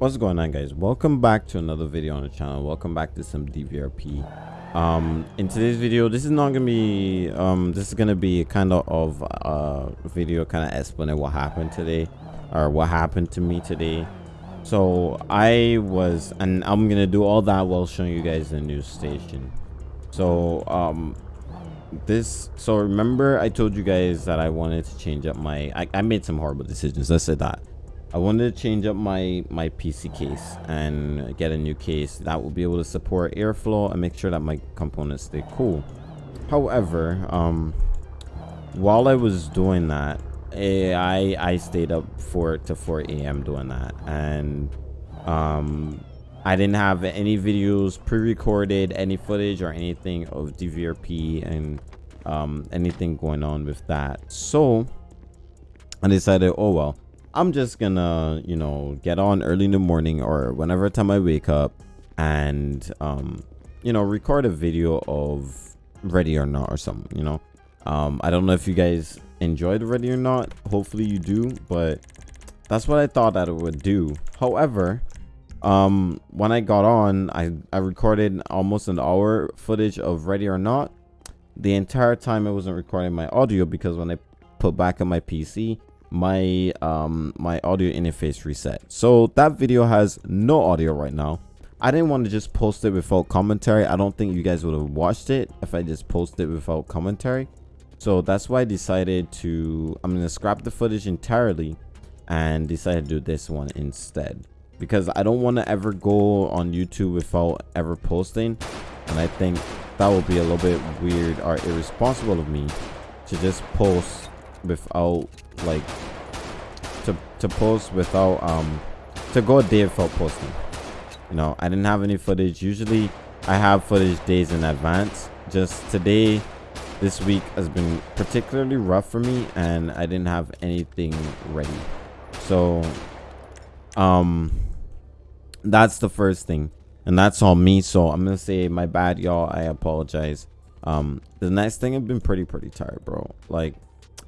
what's going on guys? Welcome back to another video on the channel. Welcome back to some dvrp um in today's video this is not gonna be um this is gonna be kind of of uh video kind of explaining what happened today or what happened to me today. So i was and i'm gonna do all that while showing you guys the news station. So um this so remember i told you guys that i wanted to change up my i, I made some horrible decisions let's say that I wanted to change up my my PC case and get a new case that will be able to support airflow and make sure that my components stay cool. However, um, while I was doing that, I I stayed up 4 to 4 a.m. doing that, and um, I didn't have any videos pre-recorded, any footage or anything of DVRP and um, anything going on with that. So I decided, oh well I'm just gonna, you know, get on early in the morning or whenever time I wake up and, um, you know, record a video of Ready or Not or something, you know. Um, I don't know if you guys enjoyed Ready or Not. Hopefully you do, but that's what I thought that it would do. However, um, when I got on, I, I recorded almost an hour footage of Ready or Not. The entire time I wasn't recording my audio because when I put back on my PC, my um my audio interface reset. So that video has no audio right now. I didn't want to just post it without commentary. I don't think you guys would have watched it if i just posted it without commentary. So that's why i decided to i'm gonna scrap the footage entirely and decided to do this one instead. Because i don't want to ever go on youtube without ever posting. And i think that would be a little bit weird or irresponsible of me to just post without like to to post without um to go a day without posting. You know i didn't have any footage. Usually i have footage days in advance. Just today this week has been particularly rough for me and i didn't have anything ready. So um that's the first thing. And that's on me so i'm gonna say my bad y'all. I apologize. Um the next thing i've been pretty pretty tired bro. Like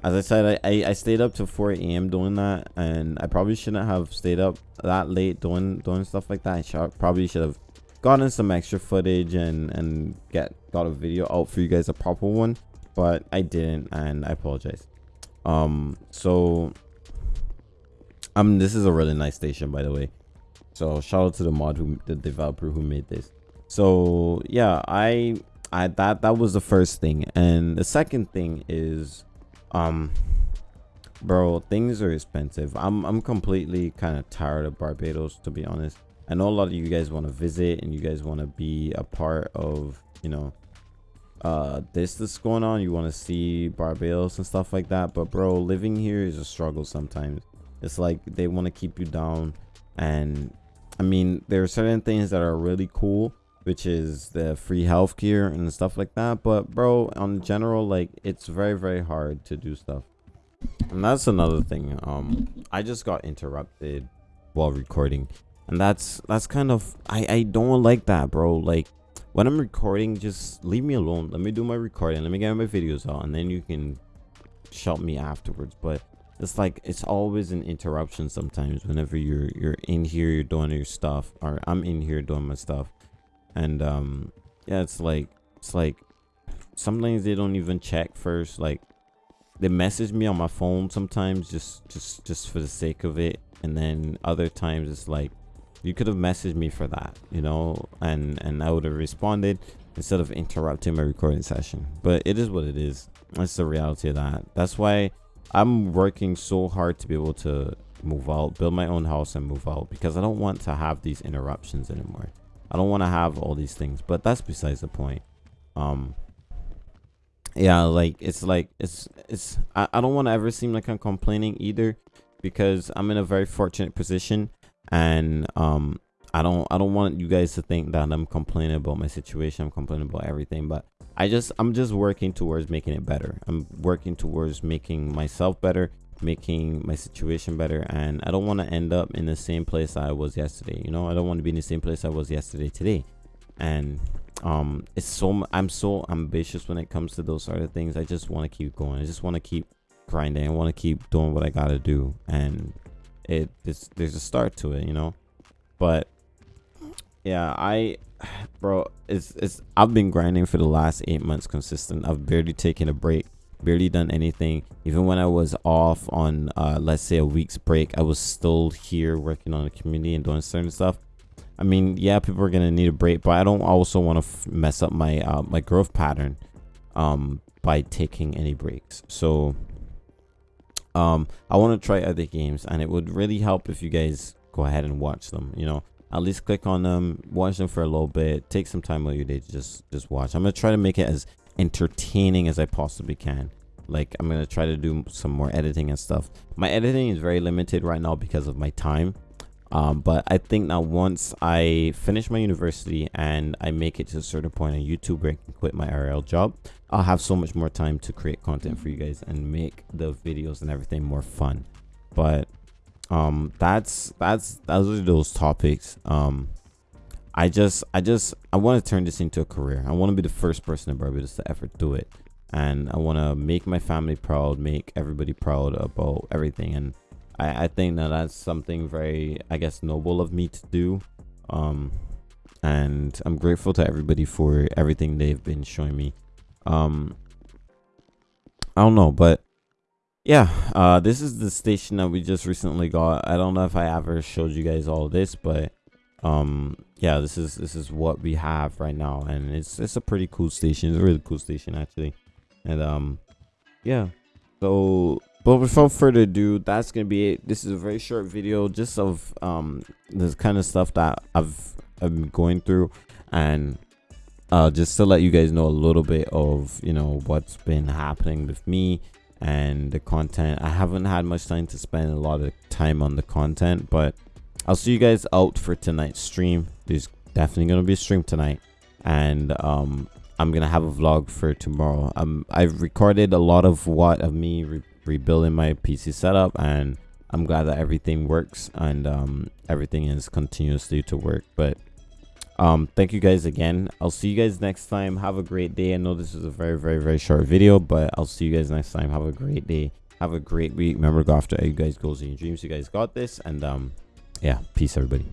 as I said, I, I, stayed up to 4 a.m. doing that, and I probably shouldn't have stayed up that late doing doing stuff like that. I should, probably should have gotten some extra footage and and get got a video out for you guys, a proper one, but I didn't, and I apologize. Um, so um, this is a really nice station, by the way. So shout out to the mod who the developer who made this. So yeah, I I that that was the first thing, and the second thing is um bro things are expensive. I'm i'm completely kind of tired of barbados to be honest. I know a lot of you guys want to visit and you guys want to be a part of you know uh this that's going on. You want to see barbados and stuff like that. But bro living here is a struggle sometimes. It's like they want to keep you down. And i mean there are certain things that are really cool which is the free healthcare and stuff like that. But bro, on general, like it's very very hard to do stuff, and that's another thing. Um, I just got interrupted while recording, and that's that's kind of I I don't like that, bro. Like when I'm recording, just leave me alone. Let me do my recording. Let me get my videos out, and then you can shout me afterwards. But it's like it's always an interruption sometimes whenever you're you're in here you're doing your stuff or i'm in here doing my stuff and um yeah it's like it's like sometimes they don't even check first like they message me on my phone sometimes just just just for the sake of it. And then other times it's like you could have messaged me for that you know? And and i would have responded instead of interrupting my recording session. But it is what it is. That's the reality of that. That's why i'm working so hard to be able to move out build my own house and move out because i don't want to have these interruptions anymore I don't want to have all these things, but that's besides the point. Um, yeah, like it's like it's it's I, I don't want to ever seem like I'm complaining either because I'm in a very fortunate position and um I don't I don't want you guys to think that I'm complaining about my situation. I'm complaining about everything, but I just I'm just working towards making it better. I'm working towards making myself better making my situation better and i don't want to end up in the same place i was yesterday you know? I don't want to be in the same place i was yesterday today. And um it's so i'm so ambitious when it comes to those sort of things. I just want to keep going. I just want to keep grinding. I want to keep doing what i gotta do. And it it's, there's a start to it you know? But yeah i bro it's it's i've been grinding for the last eight months consistent. I've barely taken a break barely done anything. Even when i was off on uh let's say a week's break i was still here working on the community and doing certain stuff. I mean yeah people are gonna need a break but i don't also want to mess up my uh my growth pattern um by taking any breaks. So um i want to try other games and it would really help if you guys go ahead and watch them you know? At least click on them watch them for a little bit take some time out of your day to just just watch. I'm gonna try to make it as entertaining as i possibly can. Like i'm gonna try to do some more editing and stuff. My editing is very limited right now because of my time. Um, but i think now once i finish my university and i make it to a certain point on youtube i can quit my rl job i'll have so much more time to create content for you guys and make the videos and everything more fun. But um that's that's those are those topics. Um i just i just i want to turn this into a career. I want to be the first person in barbados to ever do it. And i want to make my family proud make everybody proud about everything. And i i think that that's something very i guess noble of me to do. Um and i'm grateful to everybody for everything they've been showing me. Um i don't know but yeah uh this is the station that we just recently got. I don't know if i ever showed you guys all this but um yeah this is this is what we have right now and it's it's a pretty cool station. It's a really cool station actually. And um yeah. So but without further ado that's gonna be it. This is a very short video just of um this kind of stuff that i've i've been going through. And uh just to let you guys know a little bit of you know what's been happening with me and the content. I haven't had much time to spend a lot of time on the content but i'll see you guys out for tonight's stream. There's definitely gonna be a stream tonight. And um i'm gonna have a vlog for tomorrow. Um i've recorded a lot of what of me re rebuilding my pc setup and i'm glad that everything works and um everything is continuously to work. But um thank you guys again. I'll see you guys next time. Have a great day. I know this is a very very very short video but i'll see you guys next time. Have a great day. Have a great week. Remember go after you guys goals and your dreams. You guys got this. And um yeah peace everybody